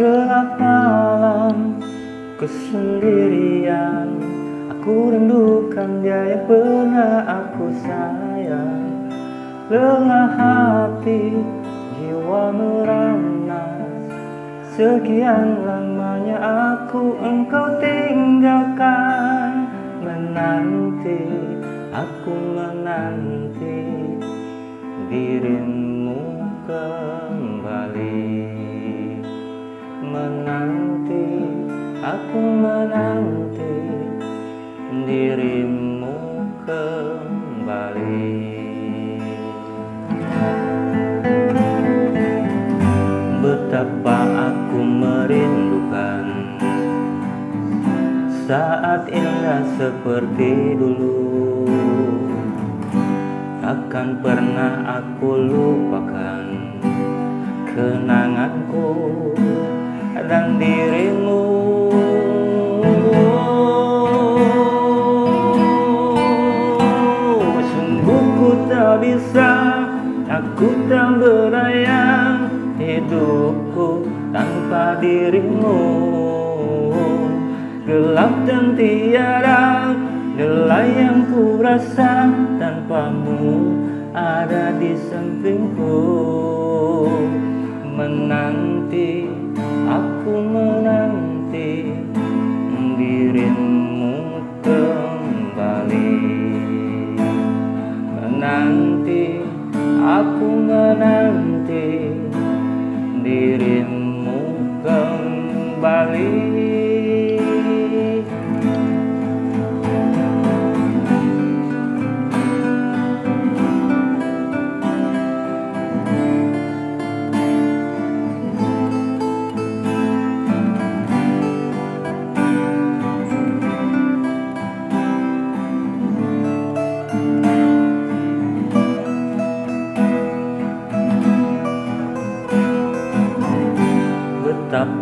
Gelap malam kesendirian. Aku rindukan dia yang pernah aku sayang Lelah hati jiwa merana. Sekian lamanya aku engkau tinggalkan. Menanti, aku menanti Dirimu kembali. Menanti aku menanti dirimu kembali saat indah seperti dulu. Takkan pernah aku lupakan kenanganku dan dirimu. Sungguh ku tak bisa, aku tak berdaya Hidupku tanpa dirimu Gelap dan tiada Gelai yang ku rasa tanpamu ada di sampingku. Menanti Aku menanti dirimu kembali. Menanti, aku menanti dirimu kembali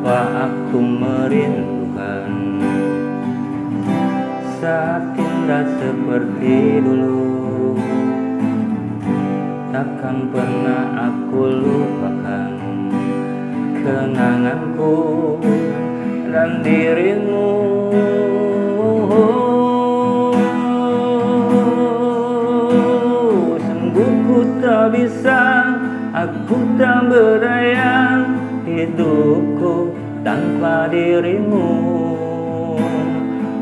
Betapa aku merindukan Saat indah seperti dulu. Takkan pernah aku lupakan Kenanganku dan dirimu. Sungguh tak bisa Aku tak berdaya hidupku tanpa dirimu.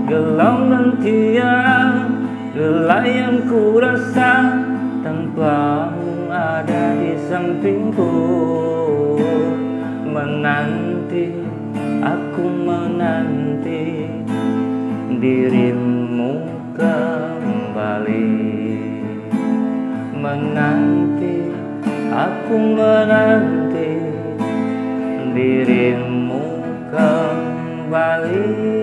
Gelam dan tiada gelai yang ku rasa Tanpamu ada di sampingku. Menanti, aku menanti Dirimu kembali. Menanti, aku menanti dirimu kembali